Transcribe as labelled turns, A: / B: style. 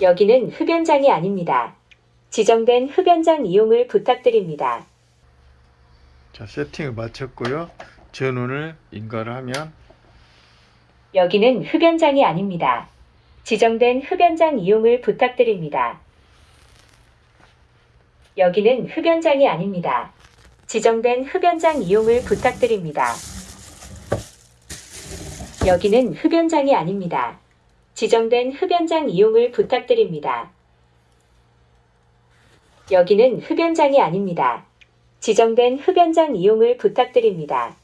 A: 여기는 흡연장이 아닙니다. 지정된 흡연장 이용을 부탁드립니다.
B: 자, 세팅을 마쳤고요. 전원을 인가를 하면
A: 여기는 흡연장이 아닙니다. 지정된 흡연장 이용을 부탁드립니다. 여기는 흡연장이 아닙니다. 지정된 흡연장 이용을 부탁드립니다. 여기는 흡연장이 아닙니다. 지정된 흡연장 이용을 부탁드립니다. 여기는 흡연장이 아닙니다. 지정된 흡연장 이용을 부탁드립니다.